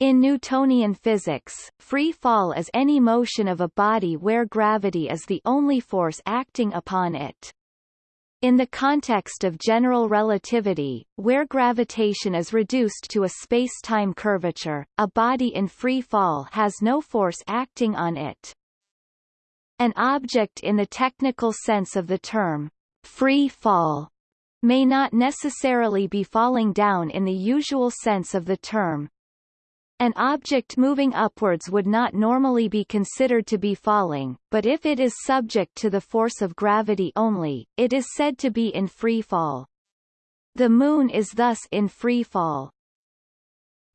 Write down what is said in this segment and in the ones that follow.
In Newtonian physics, free fall is any motion of a body where gravity is the only force acting upon it. In the context of general relativity, where gravitation is reduced to a space-time curvature, a body in free fall has no force acting on it. An object in the technical sense of the term, free fall, may not necessarily be falling down in the usual sense of the term, an object moving upwards would not normally be considered to be falling, but if it is subject to the force of gravity only, it is said to be in free fall. The Moon is thus in free fall.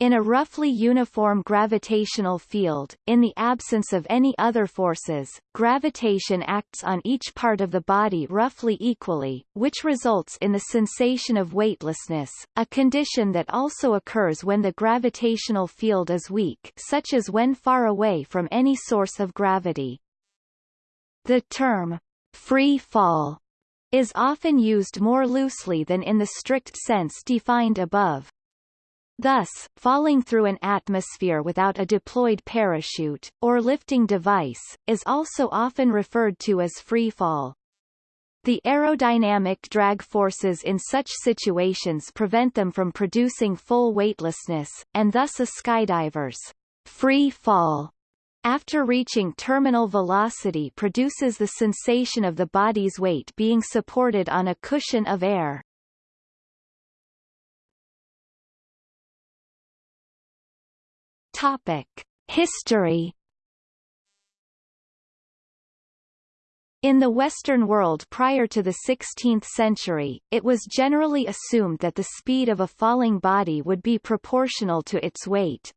In a roughly uniform gravitational field, in the absence of any other forces, gravitation acts on each part of the body roughly equally, which results in the sensation of weightlessness, a condition that also occurs when the gravitational field is weak such as when far away from any source of gravity. The term, free fall, is often used more loosely than in the strict sense defined above. Thus, falling through an atmosphere without a deployed parachute, or lifting device, is also often referred to as free fall. The aerodynamic drag forces in such situations prevent them from producing full weightlessness, and thus a skydiver's free fall after reaching terminal velocity produces the sensation of the body's weight being supported on a cushion of air. Topic: History In the Western world prior to the 16th century, it was generally assumed that the speed of a falling body would be proportional to its weight.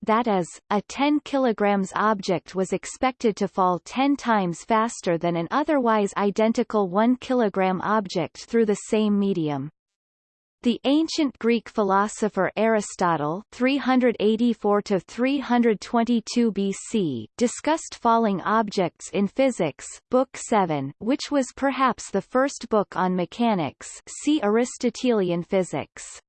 That is, a 10 kg object was expected to fall 10 times faster than an otherwise identical 1 kg object through the same medium. The ancient Greek philosopher Aristotle 384 322 BC discussed falling objects in Physics Book 7 which was perhaps the first book on mechanics see Aristotelian physics.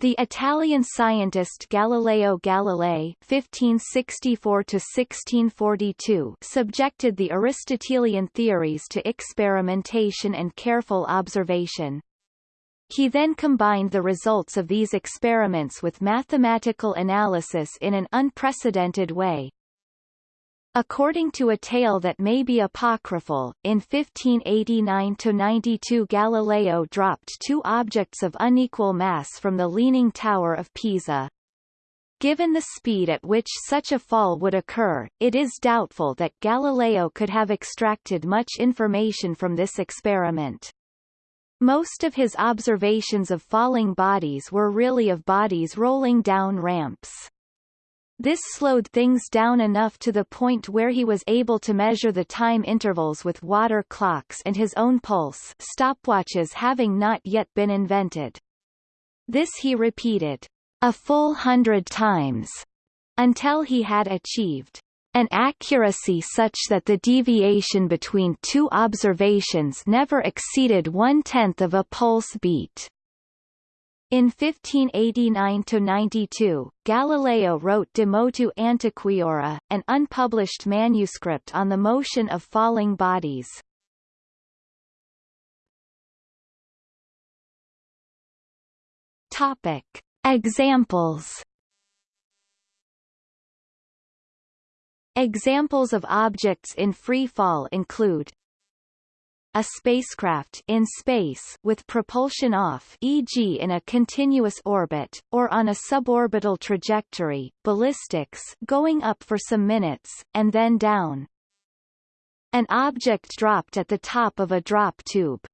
The Italian scientist Galileo Galilei (1564–1642) subjected the Aristotelian theories to experimentation and careful observation. He then combined the results of these experiments with mathematical analysis in an unprecedented way. According to a tale that may be apocryphal, in 1589–92 Galileo dropped two objects of unequal mass from the Leaning Tower of Pisa. Given the speed at which such a fall would occur, it is doubtful that Galileo could have extracted much information from this experiment. Most of his observations of falling bodies were really of bodies rolling down ramps. This slowed things down enough to the point where he was able to measure the time intervals with water clocks and his own pulse stopwatches having not yet been invented. This he repeated, a full hundred times, until he had achieved an accuracy such that the deviation between two observations never exceeded one-tenth of a pulse beat. In 1589–92, Galileo wrote De Motu Antiquiora, an unpublished manuscript on the motion of falling bodies. Topic. Examples Examples of objects in free fall include a spacecraft in space with propulsion off e.g. in a continuous orbit, or on a suborbital trajectory, ballistics going up for some minutes, and then down. An object dropped at the top of a drop tube.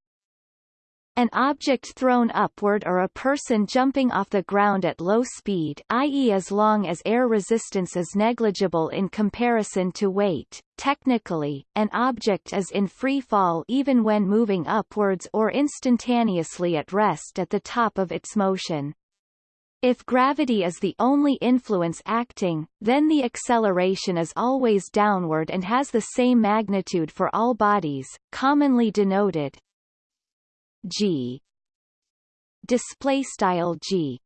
An object thrown upward or a person jumping off the ground at low speed i.e. as long as air resistance is negligible in comparison to weight. Technically, an object is in free fall even when moving upwards or instantaneously at rest at the top of its motion. If gravity is the only influence acting, then the acceleration is always downward and has the same magnitude for all bodies, commonly denoted g display style g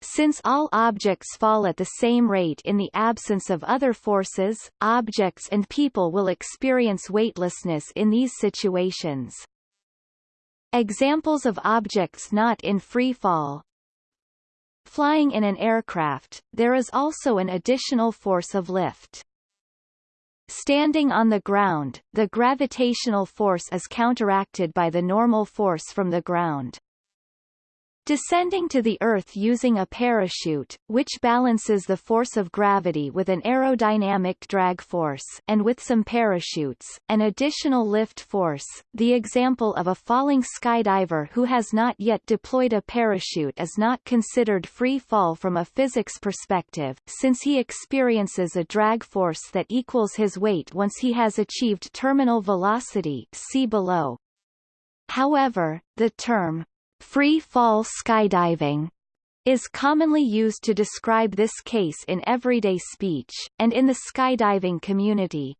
Since all objects fall at the same rate in the absence of other forces, objects and people will experience weightlessness in these situations. Examples of objects not in free fall Flying in an aircraft, there is also an additional force of lift. Standing on the ground, the gravitational force is counteracted by the normal force from the ground. Descending to the Earth using a parachute, which balances the force of gravity with an aerodynamic drag force and with some parachutes, an additional lift force, the example of a falling skydiver who has not yet deployed a parachute is not considered free fall from a physics perspective, since he experiences a drag force that equals his weight once he has achieved terminal velocity see below. However, the term Free fall skydiving is commonly used to describe this case in everyday speech, and in the skydiving community.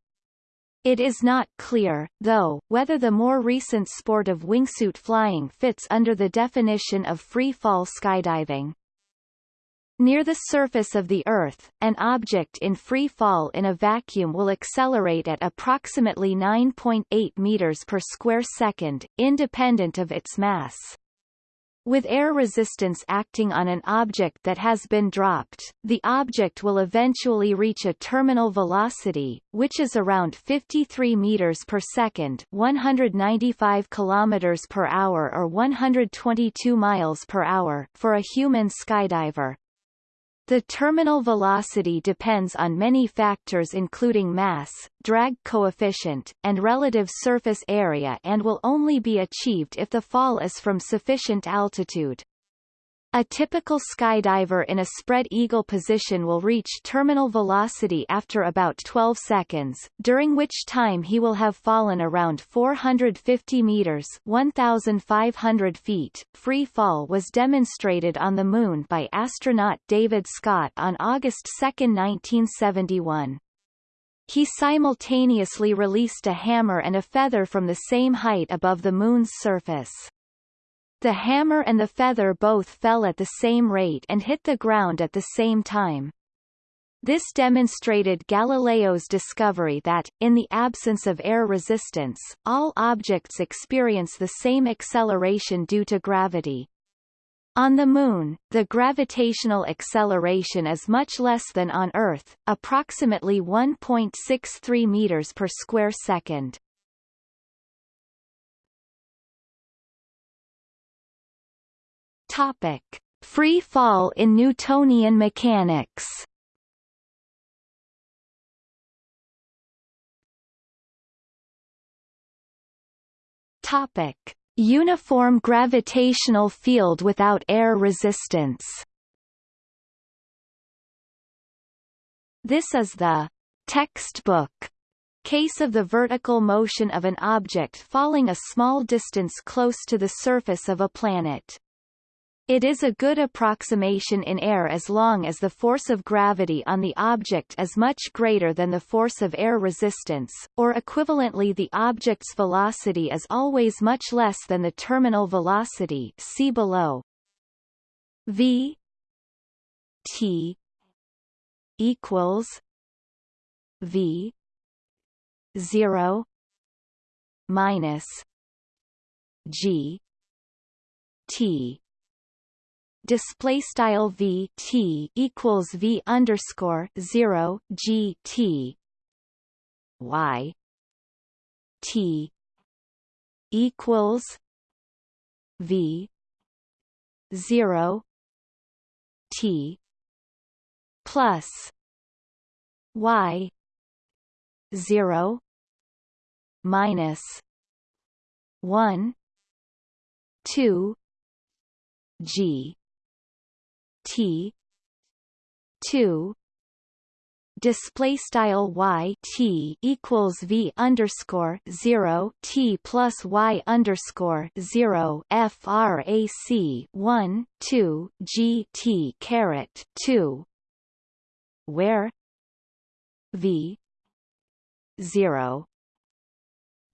It is not clear, though, whether the more recent sport of wingsuit flying fits under the definition of free fall skydiving. Near the surface of the Earth, an object in free fall in a vacuum will accelerate at approximately 9.8 meters per square second, independent of its mass. With air resistance acting on an object that has been dropped, the object will eventually reach a terminal velocity, which is around 53 meters per second, 195 kilometers per hour or 122 miles per hour for a human skydiver. The terminal velocity depends on many factors including mass, drag coefficient, and relative surface area and will only be achieved if the fall is from sufficient altitude. A typical skydiver in a spread eagle position will reach terminal velocity after about 12 seconds, during which time he will have fallen around 450 meters 1,500 feet. Free fall was demonstrated on the Moon by astronaut David Scott on August 2, 1971. He simultaneously released a hammer and a feather from the same height above the Moon's surface. The hammer and the feather both fell at the same rate and hit the ground at the same time. This demonstrated Galileo's discovery that, in the absence of air resistance, all objects experience the same acceleration due to gravity. On the Moon, the gravitational acceleration is much less than on Earth, approximately 1.63 meters per square second. Topic: Free fall in Newtonian mechanics. Topic: Uniform gravitational field without air resistance. This is the textbook case of the vertical motion of an object falling a small distance close to the surface of a planet. It is a good approximation in air as long as the force of gravity on the object is much greater than the force of air resistance, or equivalently the object's velocity is always much less than the terminal velocity see below. v t equals v 0 minus g t display style v t equals v underscore zero g t. Y t equals v zero t plus y zero minus one two G T. two. Display style y t equals v underscore zero t plus y underscore zero frac one two g t caret two, where? V zero.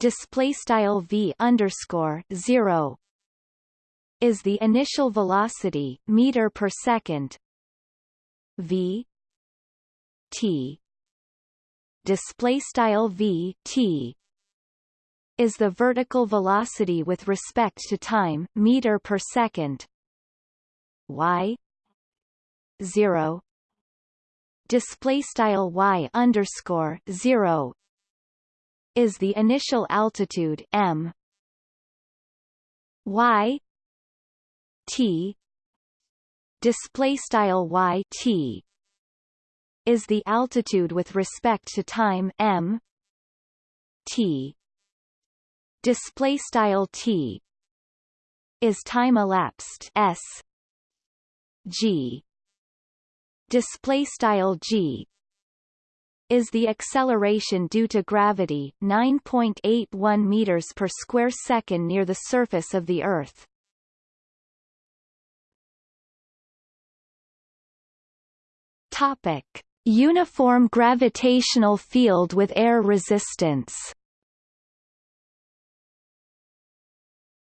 Display style v underscore zero is the initial velocity meter per second v t. Display style v t. Is the vertical velocity with respect to time meter per second y. 0 display style y underscore 0 is the initial altitude m. Y t. Display style y t is the altitude with respect to time m. T. Display style t is time elapsed s. G. Display style g is the acceleration due to gravity 9.81 meters per square second near the surface of the earth topic. Uniform gravitational field with air resistance.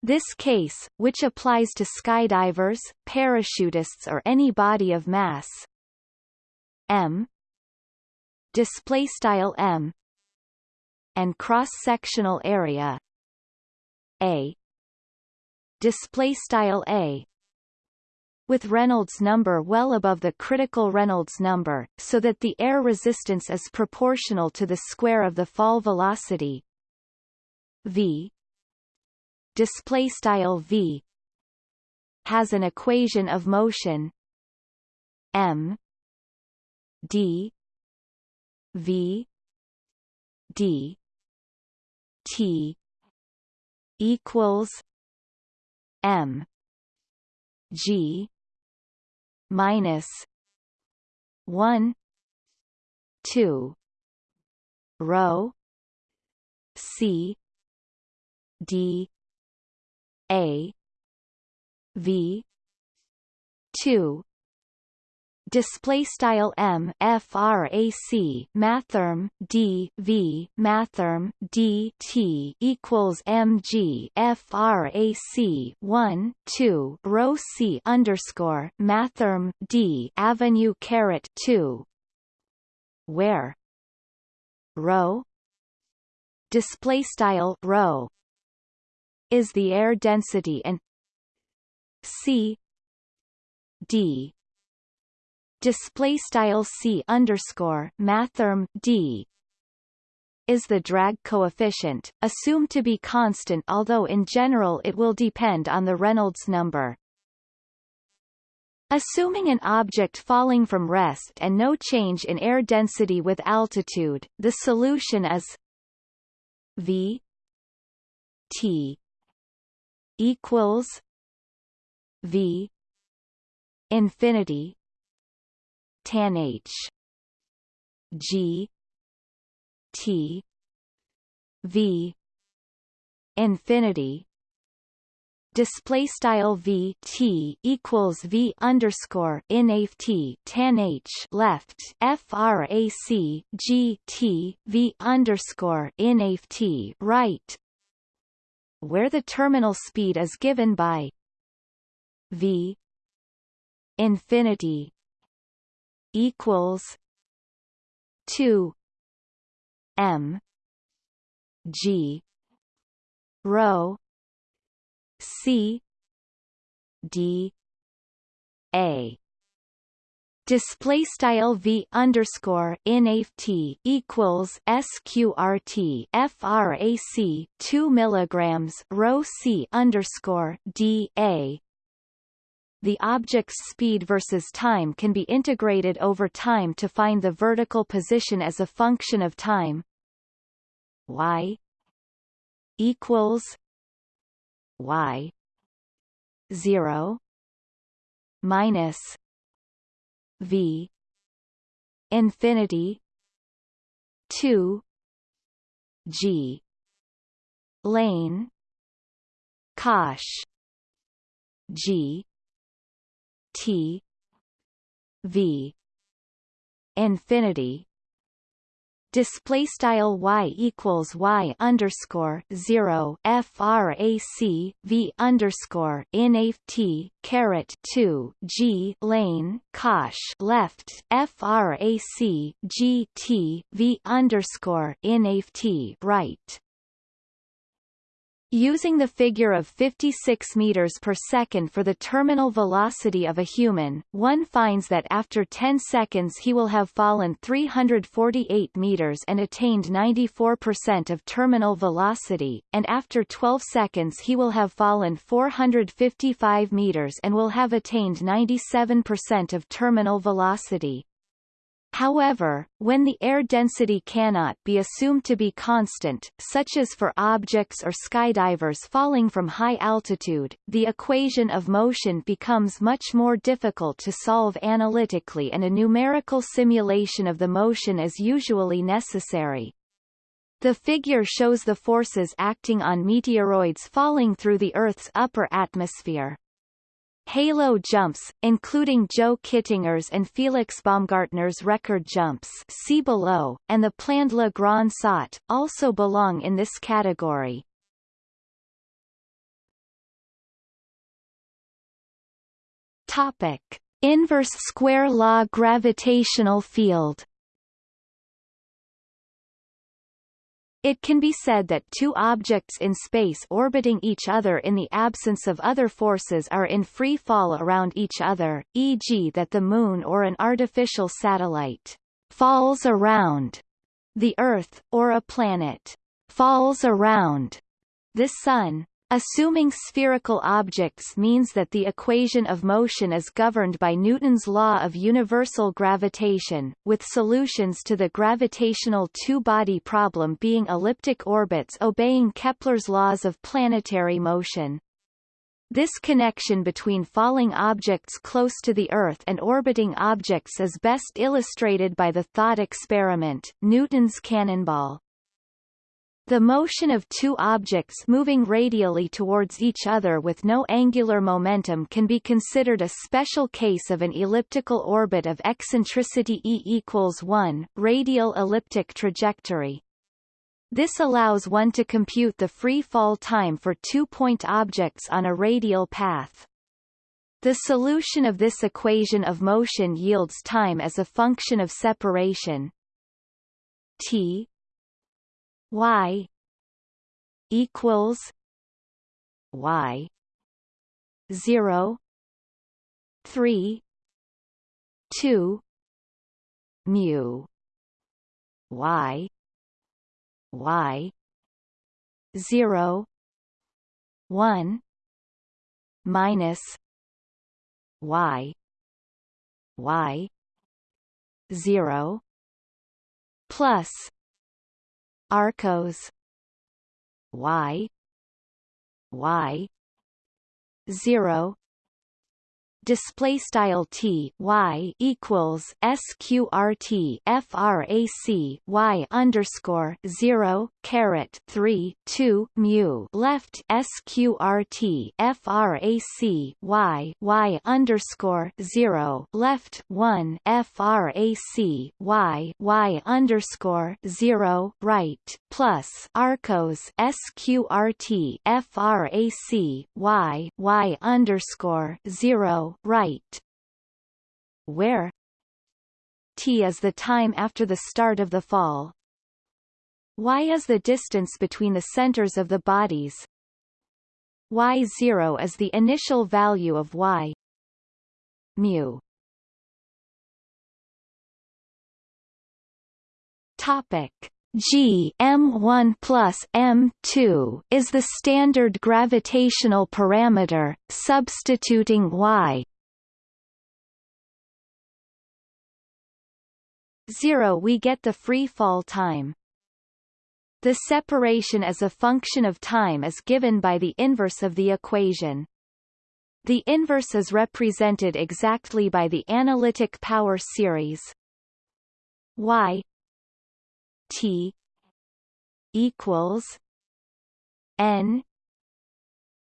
This case, which applies to skydivers, parachutists or any body of mass. M. Display style m. And cross-sectional area. A. Display style a with Reynolds number well above the critical Reynolds number, so that the air resistance is proportional to the square of the fall velocity. V display style v has an equation of motion. M d v d t equals m g minus 1 2 rho c d a v 2 display style m frac mathrm d v mathrm d t equals mg frac 1 2 rho c underscore mathrm d avenue caret 2 where? Rho display style rho is the air density and c d display style c underscore mathrm d is the drag coefficient, assumed to be constant although in general it will depend on the Reynolds number. Assuming an object falling from rest and no change in air density with altitude, the solution is v t equals v infinity tan h g t v infinity. Display style v t equals v underscore in t tan h left frac g t v underscore in t right. Where the terminal speed is given by v infinity equals 2 m g rho c d a. Display style v underscore in t equals sqrt frac 2 milligrams rho c underscore d a the object's speed versus time can be integrated over time to find the vertical position as a function of time. Y equals y 0 minus v infinity 2 g lane cosh g T V infinity. Display style y equals y underscore zero frac v underscore in t caret two g lane cosh left frac g t v underscore in t right Using the figure of 56 meters per second for the terminal velocity of a human, one finds that after 10 seconds he will have fallen 348 meters and attained 94% of terminal velocity, and after 12 seconds he will have fallen 455 meters and will have attained 97% of terminal velocity. However, when the air density cannot be assumed to be constant, such as for objects or skydivers falling from high altitude, the equation of motion becomes much more difficult to solve analytically and a numerical simulation of the motion is usually necessary. The figure shows the forces acting on meteoroids falling through the Earth's upper atmosphere. Halo jumps, including Joe Kittinger's and Felix Baumgartner's record jumps see below, and the planned Le Grand Saut, also belong in this category. Topic. Inverse square law gravitational field It can be said that two objects in space orbiting each other in the absence of other forces are in free fall around each other, e.g. that the Moon or an artificial satellite falls around the Earth, or a planet falls around the Sun. Assuming spherical objects means that the equation of motion is governed by Newton's law of universal gravitation, with solutions to the gravitational two-body problem being elliptic orbits obeying Kepler's laws of planetary motion. This connection between falling objects close to the Earth and orbiting objects is best illustrated by the thought experiment, Newton's cannonball. The motion of two objects moving radially towards each other with no angular momentum can be considered a special case of an elliptical orbit of eccentricity E equals 1, radial elliptic trajectory. This allows one to compute the free fall time for two-point objects on a radial path. The solution of this equation of motion yields time as a function of separation t y equals y 0 3 2 mu y y 0 1 minus y y 0 plus Arcos. Y. Y. zero display style t y equals sqrt frac y underscore zero caret three two mu. Left sqrt frac y y underscore zero. Left one frac y y underscore zero. Right plus arcos sqrt frac y y underscore zero right. Where? T is the time after the start of the fall. Y is the distance between the centers of the bodies. Y0 is the initial value of y. Mu. Topic G M1 plus M2 is the standard gravitational parameter, substituting y 0 we get the free fall time. The separation as a function of time is given by the inverse of the equation. The inverse is represented exactly by the analytic power series y T equals N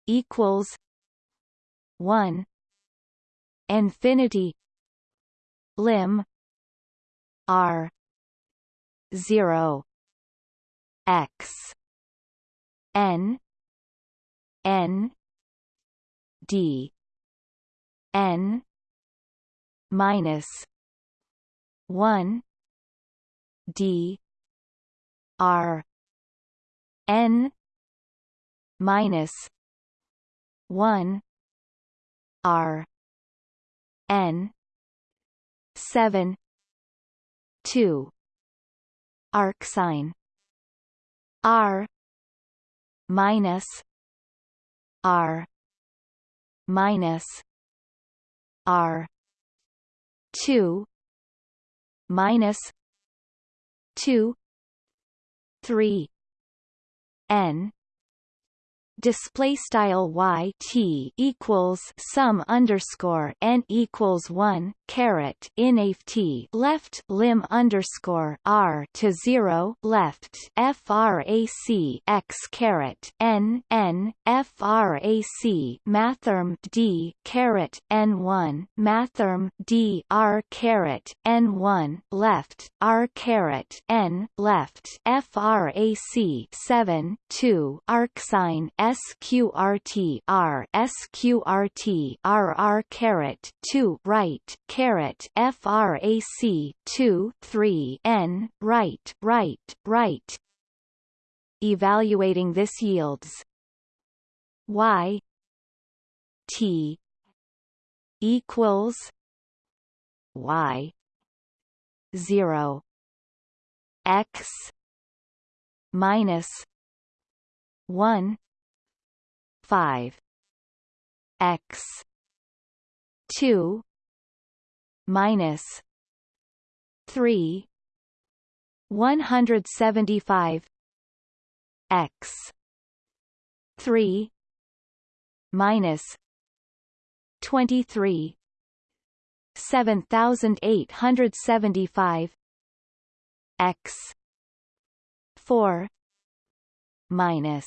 equals one infinity lim R zero x n n d n minus 1 d r n minus 1 r n 7 2 arcsine r minus r minus r 2 minus 2 3 n display style y t equals sum underscore n equals one caret inaf t left lim underscore r to zero left frac x caret n n frac mathrm d caret n one mathrm d r caret n one left r caret n left frac seven two arcsine sqrt r sqrt rr caret 2 right caret frac 2 3 n right right right. Evaluating this yields y t equals y 0 x minus 1 5 x 2 minus 3 175 x 3 minus 23 7875 x 4 minus 1894 three one hundred seventy five X five minus three two three twenty ninety six thousand eight hundred seventy five X six minus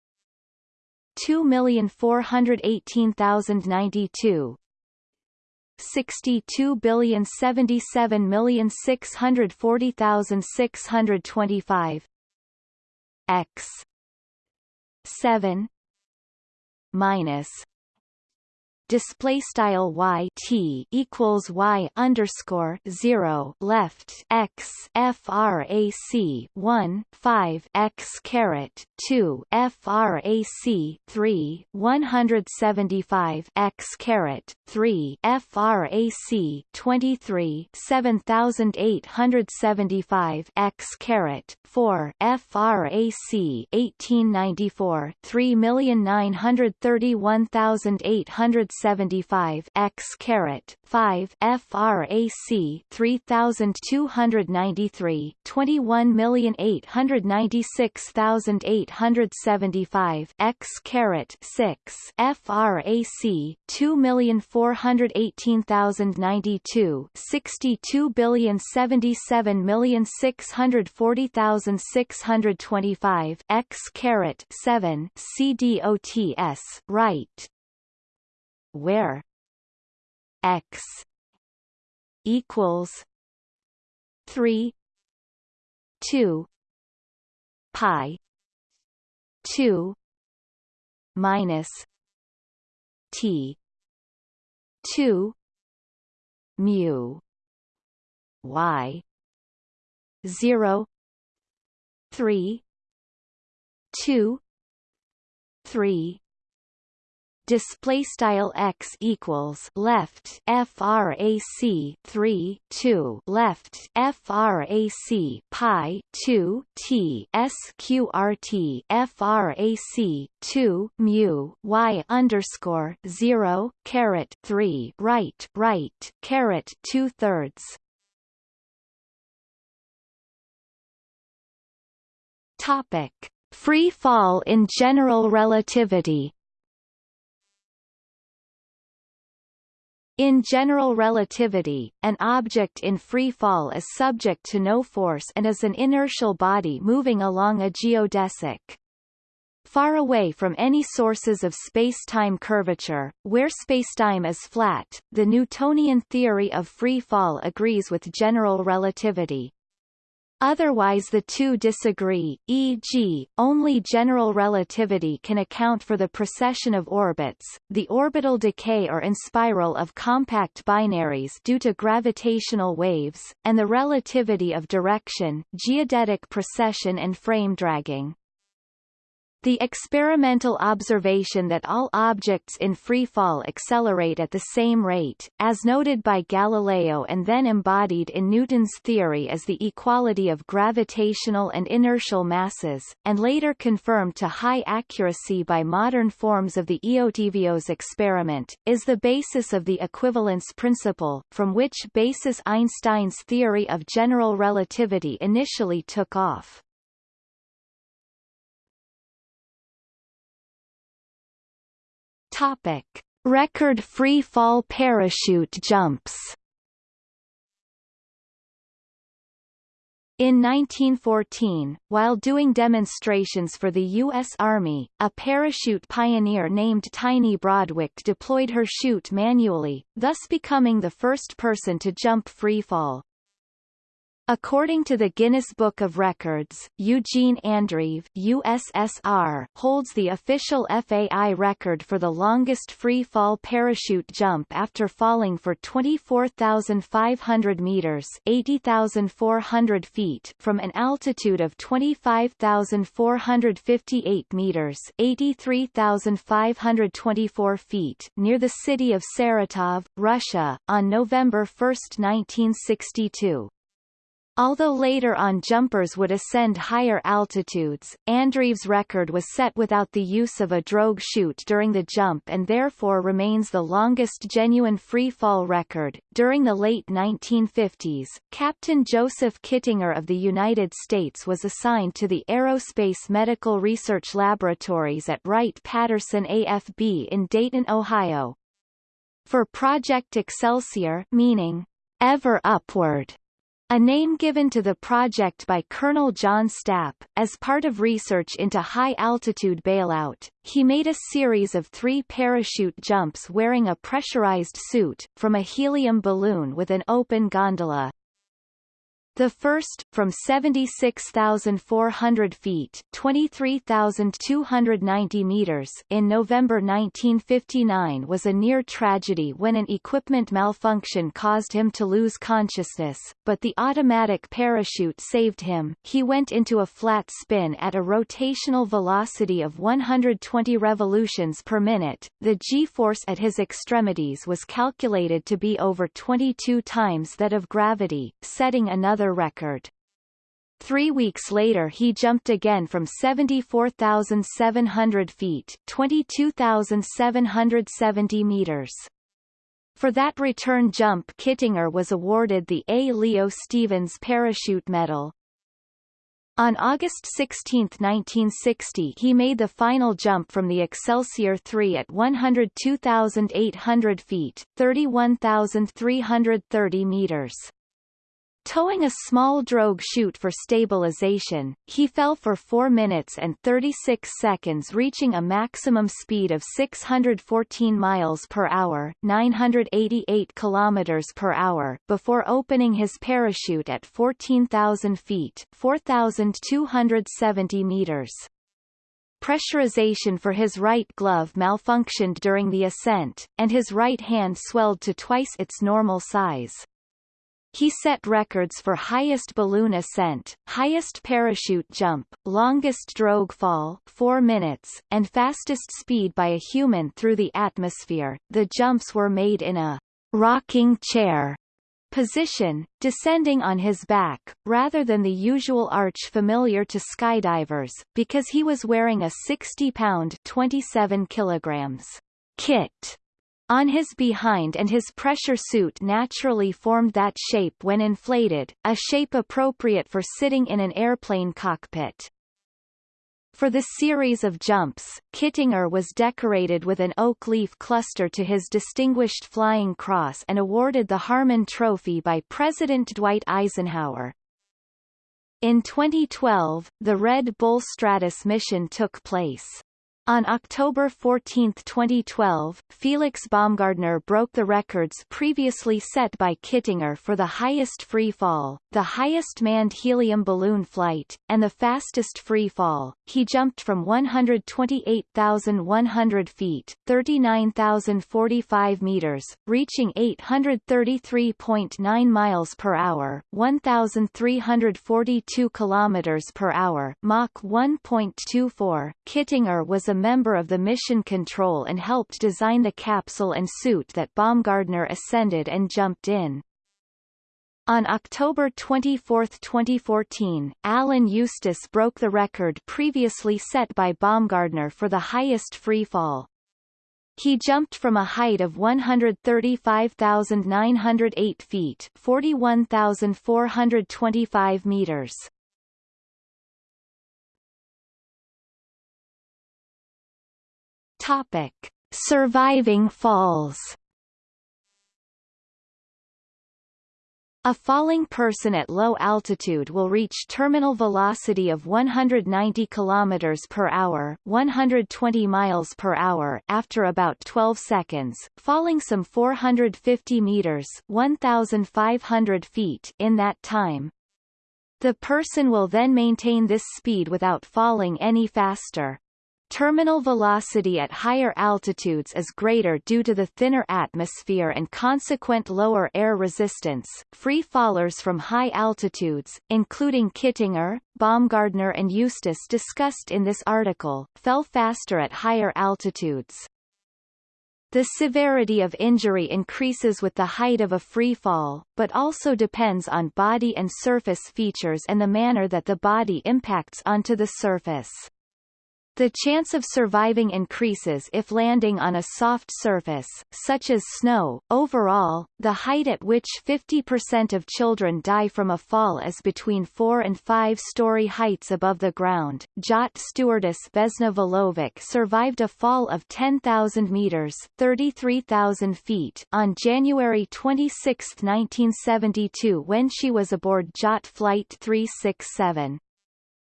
2418092 Sixty-two billion seventy-seven million six hundred forty thousand six hundred twenty-five. X. Seven. Minus display style y t equals y underscore zero left x frac one five x caret two frac three one hundred seventy five x caret three frac twenty three seven thousand eight hundred seventy five x caret four frac eighteen ninety four three million nine hundred thirty one thousand eight hundred 75 x caret 5 frac 3293 21,896,875 x caret 6 frac 2,418,092 62,077,640,625 x caret 7 cdots right where x equals 3 2 pi 2 minus t 2 mu y 0 3 2 3 display style x equals left frac 3 2 left frac pi 2 t sqrt frac 2 mu y underscore 0 caret 3 right right caret 2 thirds Topic: Free fall in general relativity. In general relativity, an object in free fall is subject to no force and is an inertial body moving along a geodesic. Far away from any sources of spacetime curvature, where spacetime is flat, the Newtonian theory of free fall agrees with general relativity. Otherwise the two disagree, e.g., only general relativity can account for the precession of orbits, the orbital decay or inspiral of compact binaries due to gravitational waves, and the relativity of direction, geodetic precession and frame dragging. The experimental observation that all objects in free fall accelerate at the same rate, as noted by Galileo and then embodied in Newton's theory as the equality of gravitational and inertial masses, and later confirmed to high accuracy by modern forms of the Eötvös experiment, is the basis of the equivalence principle, from which basis Einstein's theory of general relativity initially took off. Topic: Record free fall parachute jumps. In 1914, while doing demonstrations for the U.S. Army, a parachute pioneer named Tiny Broadwick deployed her chute manually, thus becoming the first person to jump free fall. According to the Guinness Book of Records, Eugene Andreev USSR holds the official FAI record for the longest free fall parachute jump after falling for 24,500 meters (80,400 feet) from an altitude of 25,458 meters (83,524 feet) near the city of Saratov, Russia, on November 1, 1962. Although later on jumpers would ascend higher altitudes, Andreev's record was set without the use of a drogue chute during the jump and therefore remains the longest genuine free fall record. During the late 1950s, Captain Joseph Kittinger of the United States was assigned to the Aerospace Medical Research Laboratories at Wright-Patterson AFB in Dayton, Ohio. For Project Excelsior meaning, ever upward, a name given to the project by Colonel John Stapp, as part of research into high-altitude bailout, he made a series of three parachute jumps wearing a pressurized suit, from a helium balloon with an open gondola. The first, from 76,400 feet 23,290 meters in November 1959 was a near tragedy when an equipment malfunction caused him to lose consciousness, but the automatic parachute saved him. He went into a flat spin at a rotational velocity of 120 revolutions per minute. The g-force at his extremities was calculated to be over 22 times that of gravity, setting another another record. Three weeks later he jumped again from 74,700 feet 22,770 meters. For that return jump Kittinger was awarded the A. Leo Stevens Parachute Medal. On August 16, 1960 he made the final jump from the Excelsior 3 at 102,800 feet 31,330 meters. Towing a small drogue chute for stabilization, he fell for 4 minutes and 36 seconds reaching a maximum speed of 614 miles per hour 988 kilometers per hour before opening his parachute at 14,000 feet 4,270 meters. Pressurization for his right glove malfunctioned during the ascent, and his right hand swelled to twice its normal size. He set records for highest balloon ascent, highest parachute jump, longest drogue fall 4 minutes, and fastest speed by a human through the atmosphere. The jumps were made in a rocking chair position, descending on his back, rather than the usual arch familiar to skydivers, because he was wearing a 60-pound 27 kilograms kit on his behind and his pressure suit naturally formed that shape when inflated, a shape appropriate for sitting in an airplane cockpit. For the series of jumps, Kittinger was decorated with an oak leaf cluster to his Distinguished Flying Cross and awarded the Harmon Trophy by President Dwight Eisenhower. In 2012, the Red Bull Stratos mission took place. On October 14, 2012, Felix Baumgartner broke the records previously set by Kittinger for the highest free fall, the highest manned helium balloon flight, and the fastest free fall. He jumped from 128,100 feet 39,045 meters, reaching 833.9 miles per hour 1,342 kilometers per hour Mach 1.24. Kittinger was a member of the mission control and helped design the capsule and suit that Baumgartner ascended and jumped in. On October 24, 2014, Alan Eustace broke the record previously set by Baumgartner for the highest free fall. He jumped from a height of 135,908 feet 41,425 meters. Topic: Surviving falls. A falling person at low altitude will reach terminal velocity of 190 km per hour, 120 miles per hour after about 12 seconds, falling some 450 meters, 1500 feet in that time. The person will then maintain this speed without falling any faster. Terminal velocity at higher altitudes is greater due to the thinner atmosphere and consequent lower air resistance. Free fallers from high altitudes, including Kittinger, Baumgartner and Eustace discussed in this article, fell faster at higher altitudes. The severity of injury increases with the height of a free fall, but also depends on body and surface features and the manner that the body impacts onto the surface. The chance of surviving increases if landing on a soft surface, such as snow. Overall, the height at which 50% of children die from a fall is between 4 and 5 story heights above the ground. JAT stewardess Vesna Vulović survived a fall of 10,000 meters (33,000 feet) on January 26, 1972 when she was aboard JAT Flight 367.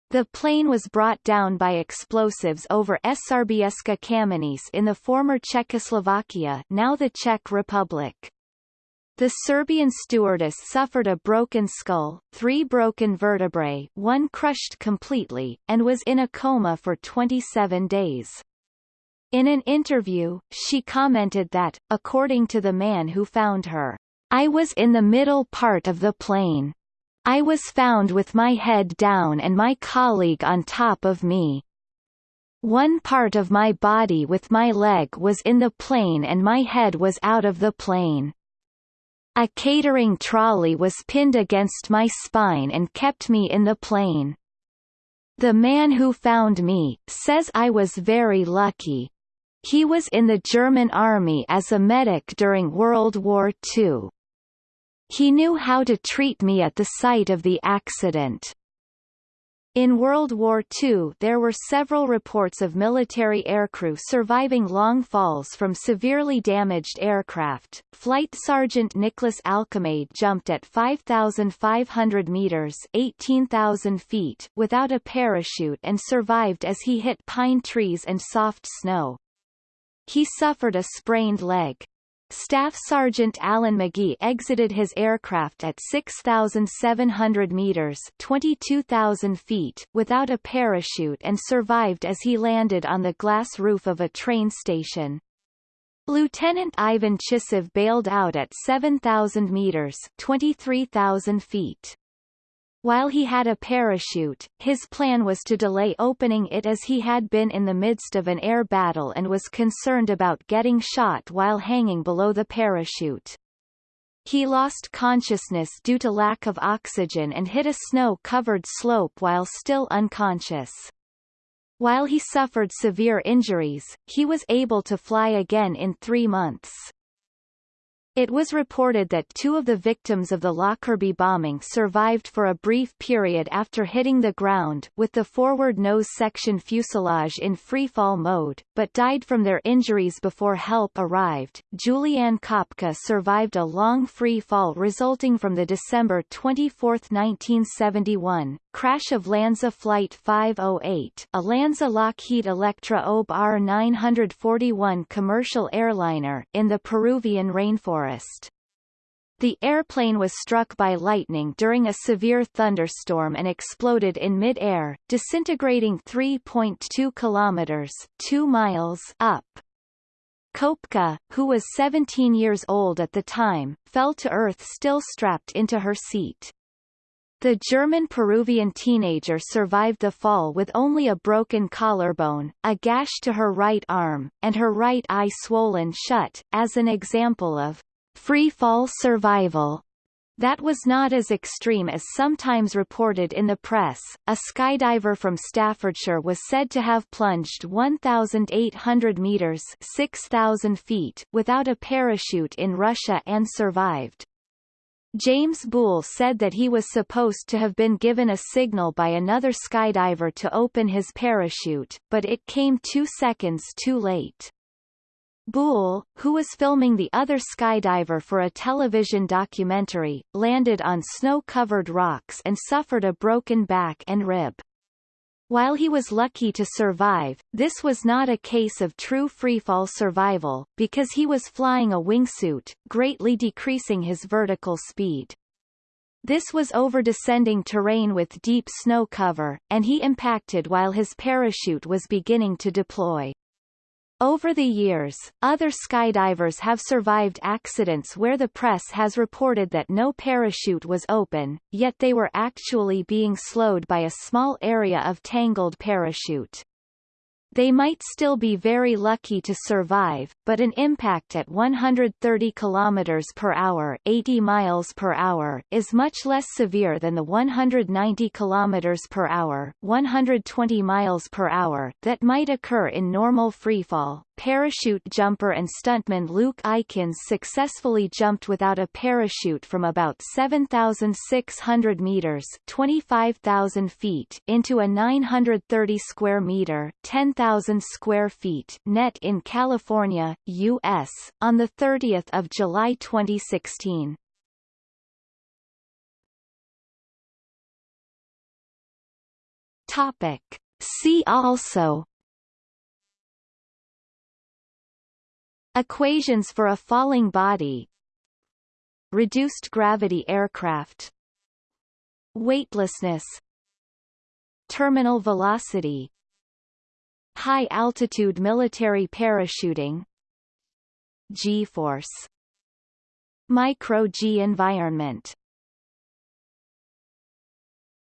The plane was brought down by explosives over Srbská Kamenice in the former Czechoslovakia now the Czech Republic. The Serbian stewardess suffered a broken skull, three broken vertebrae one crushed completely, and was in a coma for 27 days. In an interview, she commented that, according to the man who found her, I was in the middle part of the plane. I was found with my head down and my colleague on top of me. One part of my body with my leg was in the plane and my head was out of the plane. A catering trolley was pinned against my spine and kept me in the plane. The man who found me, says I was very lucky. He was in the German army as a medic during World War II. He knew how to treat me at the site of the accident. In World War II there were several reports of military aircrew surviving long falls from severely damaged aircraft. Flight Sergeant Nicholas Alkemade jumped at 5,500 meters 18,000 feet without a parachute and survived as he hit pine trees and soft snow. He suffered a sprained leg. Staff Sergeant Alan Magee exited his aircraft at 6,700 meters 22,000 feet without a parachute and survived as he landed on the glass roof of a train station. Lieutenant Ivan Chisov bailed out at 7,000 meters 23,000 feet. While he had a parachute, his plan was to delay opening it as he had been in the midst of an air battle and was concerned about getting shot while hanging below the parachute. He lost consciousness due to lack of oxygen and hit a snow-covered slope while still unconscious. While he suffered severe injuries, he was able to fly again in three months. It was reported that two of the victims of the Lockerbie bombing survived for a brief period after hitting the ground with the forward nose section fuselage in freefall mode, but died from their injuries before help arrived. Juliane Koepcke survived a long free fall resulting from the December 24, 1971, crash of LANSA Flight 508, a LANSA Lockheed Electra OB R-941 commercial airliner, in the Peruvian rainforest forest. The airplane was struck by lightning during a severe thunderstorm and exploded in mid-air, disintegrating 3.2 kilometers 2 miles up. Koepcke, who was 17 years old at the time, fell to earth still strapped into her seat. The German-Peruvian teenager survived the fall with only a broken collarbone, a gash to her right arm, and her right eye swollen shut, as an example of free fall survival. That was not as extreme as sometimes reported in the press. A skydiver from Staffordshire was said to have plunged 1,800 meters (6,000 feet) without a parachute in Russia and survived. James Boole said that he was supposed to have been given a signal by another skydiver to open his parachute, but it came two seconds too late. Boole, who was filming the other skydiver for a television documentary, landed on snow-covered rocks and suffered a broken back and rib. While he was lucky to survive, this was not a case of true freefall survival, because he was flying a wingsuit, greatly decreasing his vertical speed. This was over descending terrain with deep snow cover, and he impacted while his parachute was beginning to deploy. Over the years, other skydivers have survived accidents where the press has reported that no parachute was open, yet they were actually being slowed by a small area of tangled parachute. They might still be very lucky to survive, but an impact at 130 km per hour, 80 miles per hour is much less severe than the 190 km per hour, 120 miles per hour that might occur in normal freefall. Parachute jumper and stuntman Luke Aikins successfully jumped without a parachute from about 7,600 meters 25,000 feet into a 930 square meter 10,000 square feet net in California, U.S., on 30 July 2016. Topic. See also Equations for a falling body Reduced gravity aircraft Weightlessness Terminal velocity High-altitude military parachuting G-force Micro-G environment